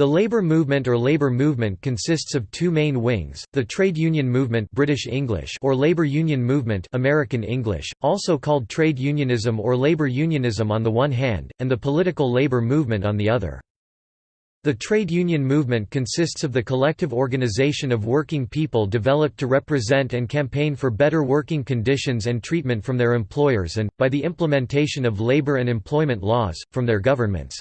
The labor movement or labor movement consists of two main wings, the trade union movement British English or labor union movement American English, also called trade unionism or labor unionism on the one hand, and the political labor movement on the other. The trade union movement consists of the collective organization of working people developed to represent and campaign for better working conditions and treatment from their employers and, by the implementation of labor and employment laws, from their governments.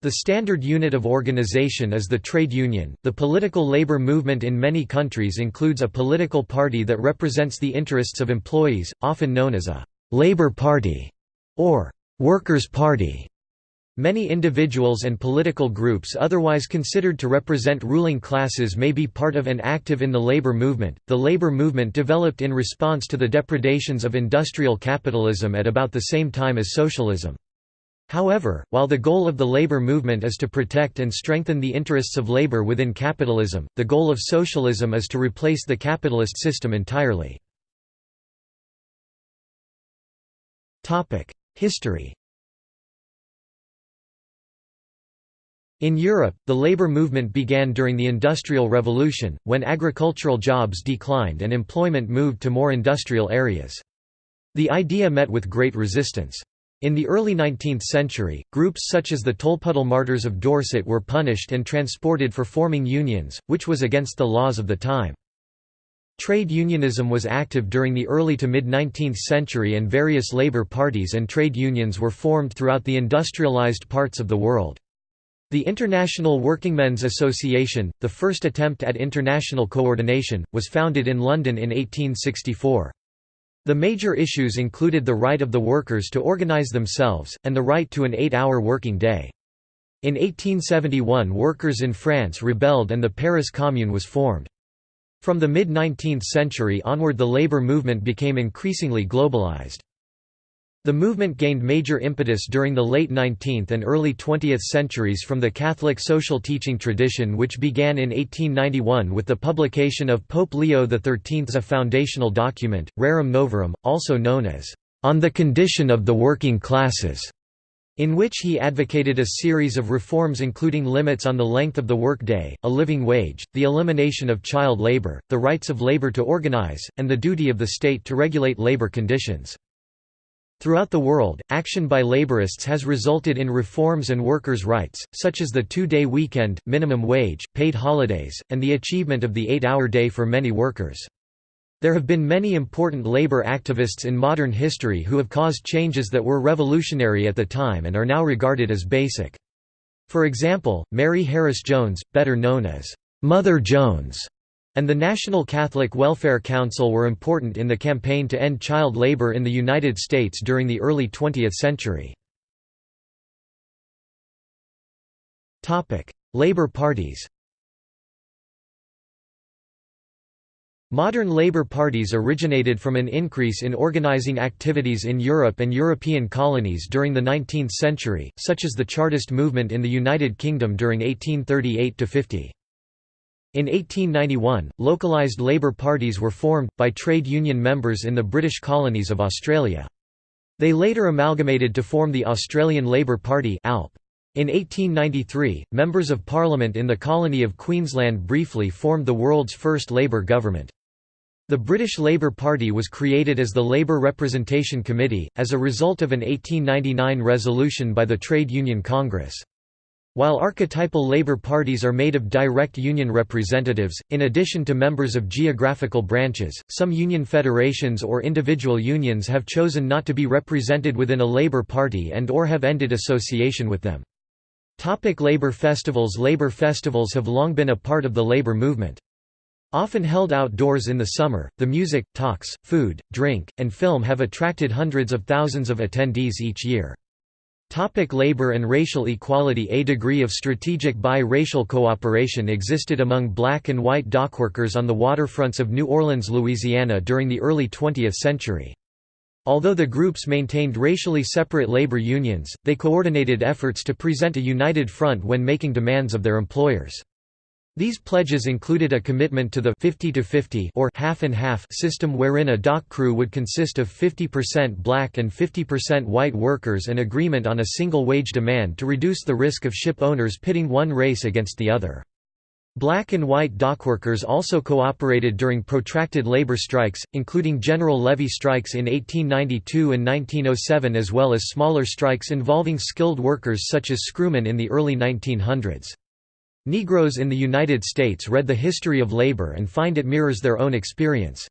The standard unit of organization is the trade union. The political labor movement in many countries includes a political party that represents the interests of employees, often known as a labor party or workers' party. Many individuals and political groups otherwise considered to represent ruling classes may be part of and active in the labor movement. The labor movement developed in response to the depredations of industrial capitalism at about the same time as socialism. However, while the goal of the labor movement is to protect and strengthen the interests of labor within capitalism, the goal of socialism is to replace the capitalist system entirely. History In Europe, the labor movement began during the Industrial Revolution, when agricultural jobs declined and employment moved to more industrial areas. The idea met with great resistance. In the early 19th century, groups such as the Tolpuddle Martyrs of Dorset were punished and transported for forming unions, which was against the laws of the time. Trade unionism was active during the early to mid-19th century and various labor parties and trade unions were formed throughout the industrialized parts of the world. The International Workingmen's Association, the first attempt at international coordination, was founded in London in 1864. The major issues included the right of the workers to organize themselves, and the right to an eight-hour working day. In 1871 workers in France rebelled and the Paris Commune was formed. From the mid-19th century onward the labor movement became increasingly globalized. The movement gained major impetus during the late 19th and early 20th centuries from the Catholic social teaching tradition which began in 1891 with the publication of Pope Leo XIII's foundational document, Rerum Novarum, also known as, "...on the condition of the working classes", in which he advocated a series of reforms including limits on the length of the workday, a living wage, the elimination of child labor, the rights of labor to organize, and the duty of the state to regulate labor conditions. Throughout the world, action by laborists has resulted in reforms and workers' rights, such as the two-day weekend, minimum wage, paid holidays, and the achievement of the eight-hour day for many workers. There have been many important labor activists in modern history who have caused changes that were revolutionary at the time and are now regarded as basic. For example, Mary Harris Jones, better known as Mother Jones, and the National Catholic Welfare Council were important in the campaign to end child labor in the United States during the early 20th century. Labor parties Modern labor parties originated from an increase in organizing activities in Europe and European colonies during the 19th century, such as the Chartist movement in the United Kingdom during 1838–50. In 1891, localised labour parties were formed, by trade union members in the British colonies of Australia. They later amalgamated to form the Australian Labour Party ALP. In 1893, members of Parliament in the colony of Queensland briefly formed the world's first Labour government. The British Labour Party was created as the Labour Representation Committee, as a result of an 1899 resolution by the Trade Union Congress. While archetypal labor parties are made of direct union representatives, in addition to members of geographical branches, some union federations or individual unions have chosen not to be represented within a labor party and or have ended association with them. Topic labor festivals Labor festivals have long been a part of the labor movement. Often held outdoors in the summer, the music, talks, food, drink, and film have attracted hundreds of thousands of attendees each year. Topic labor and racial equality A degree of strategic bi-racial cooperation existed among black and white dockworkers on the waterfronts of New Orleans, Louisiana during the early 20th century. Although the groups maintained racially separate labor unions, they coordinated efforts to present a united front when making demands of their employers. These pledges included a commitment to the 50 to 50 or half and half system wherein a dock crew would consist of 50% black and 50% white workers and agreement on a single wage demand to reduce the risk of ship owners pitting one race against the other. Black and white dockworkers also cooperated during protracted labor strikes, including general levee strikes in 1892 and 1907 as well as smaller strikes involving skilled workers such as screwmen in the early 1900s. Negroes in the United States read the history of labor and find it mirrors their own experience.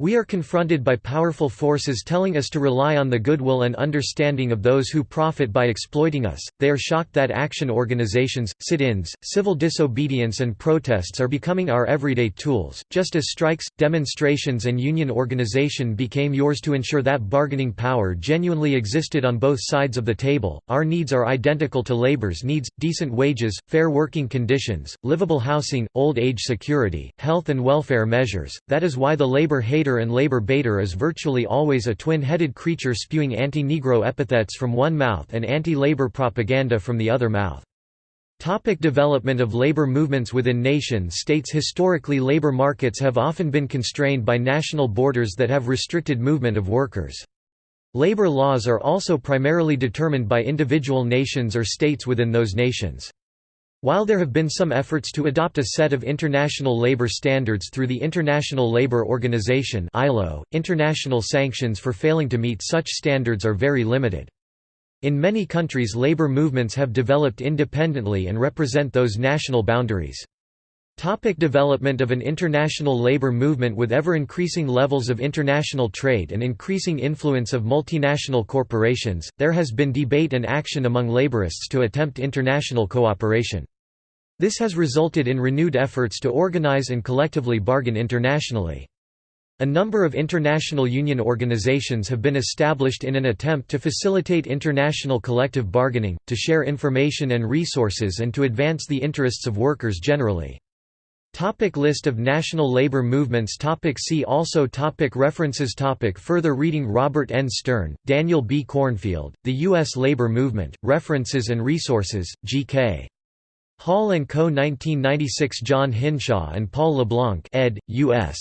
We are confronted by powerful forces telling us to rely on the goodwill and understanding of those who profit by exploiting us. They are shocked that action organizations, sit ins, civil disobedience, and protests are becoming our everyday tools, just as strikes, demonstrations, and union organization became yours to ensure that bargaining power genuinely existed on both sides of the table. Our needs are identical to labor's needs decent wages, fair working conditions, livable housing, old age security, health and welfare measures. That is why the labor hater and labor baiter is virtually always a twin-headed creature spewing anti-Negro epithets from one mouth and anti-labor propaganda from the other mouth. Topic development of labor movements within nation-states Historically labor markets have often been constrained by national borders that have restricted movement of workers. Labor laws are also primarily determined by individual nations or states within those nations. While there have been some efforts to adopt a set of international labor standards through the International Labour Organization ILO, international sanctions for failing to meet such standards are very limited. In many countries labor movements have developed independently and represent those national boundaries. Topic development of an international labor movement With ever-increasing levels of international trade and increasing influence of multinational corporations, there has been debate and action among laborists to attempt international cooperation. This has resulted in renewed efforts to organize and collectively bargain internationally. A number of international union organizations have been established in an attempt to facilitate international collective bargaining, to share information and resources and to advance the interests of workers generally. Topic list of national labor movements topic See also topic References topic Further reading Robert N. Stern, Daniel B. Cornfield, The U.S. Labor Movement, References and Resources, G.K. Hall & Co. 1996 John Hinshaw and Paul LeBlanc ed., U.S.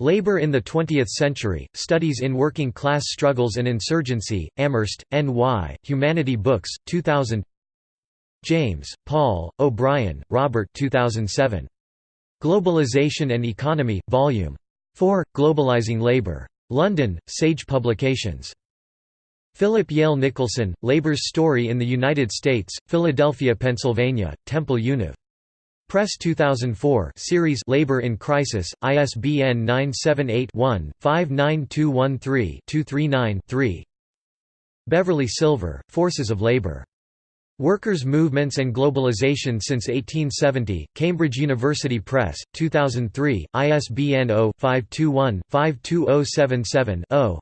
Labor in the Twentieth Century, Studies in Working Class Struggles and Insurgency, Amherst, N.Y., Humanity Books, 2000 James, Paul, O'Brien, Robert 2007. Globalization and Economy, Vol. 4, Globalizing Labor. London, Sage Publications. Philip Yale Nicholson, Labor's Story in the United States, Philadelphia, Pennsylvania, Temple Univ. Press 2004 series Labor in Crisis, ISBN 978-1-59213-239-3 Beverly Silver, Forces of Labor. Workers' Movements and Globalization since 1870, Cambridge University Press, 2003, ISBN 0-521-52077-0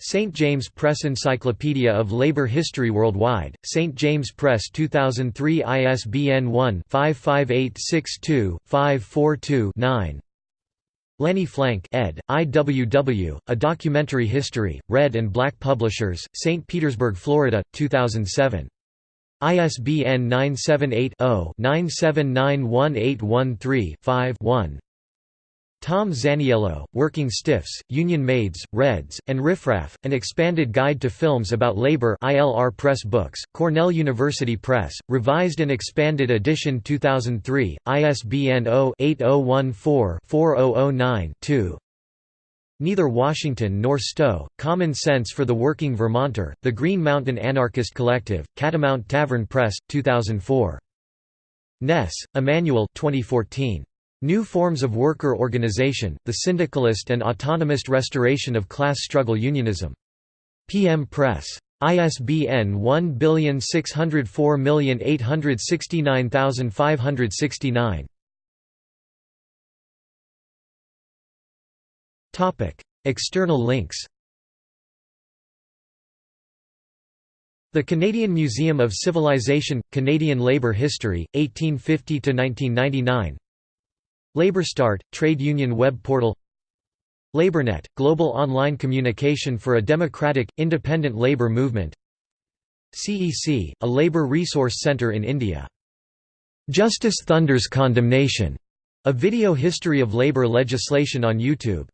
St. James Press Encyclopedia of Labor History Worldwide, St. James Press 2003 ISBN 1-55862-542-9 Lenny Flank ed., IWW, A Documentary History, Red and Black Publishers, St. Petersburg, Florida, 2007. ISBN 978-0-9791813-5-1 Tom Zaniello, Working Stiffs, Union Maids, Reds, and Riffraff, An Expanded Guide to Films About Labor ILR Press Books, Cornell University Press, Revised and Expanded Edition 2003, ISBN 0-8014-4009-2 Neither Washington nor Stowe, Common Sense for the Working Vermonter, The Green Mountain Anarchist Collective, Catamount Tavern Press, 2004. Ness, Emmanuel 2014. New Forms of Worker Organization, The Syndicalist and Autonomist Restoration of Class Struggle Unionism. PM Press. ISBN 1604869569 External links The Canadian Museum of Civilization – Canadian Labour History, 1850–1999 LabourStart – Trade Union Web Portal. LabourNet – Global online communication for a democratic, independent labour movement. CEC – a labour resource centre in India. Justice Thunders Condemnation, a video history of labor legislation on YouTube.